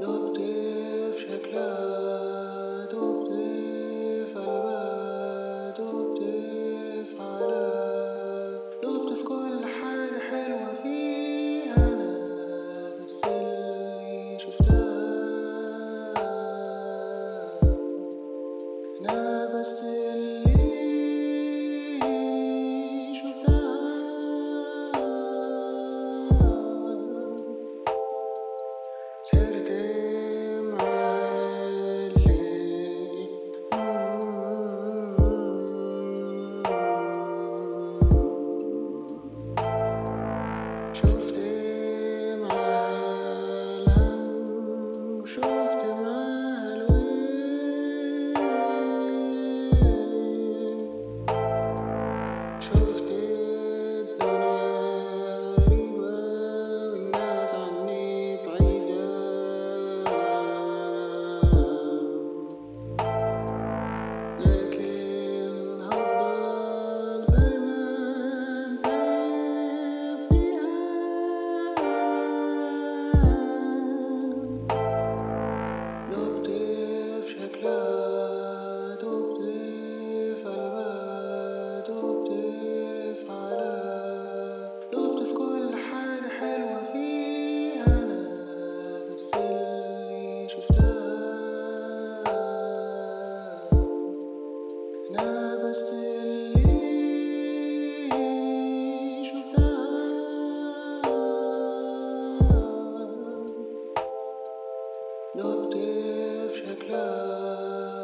دغدي في شكلها دغدي في قلبها دغدي في عقلها. دغدي في كل حاجة حلوة فيها أنا بس اللي شفتها. أنا بس اللي Motiv, ja klar.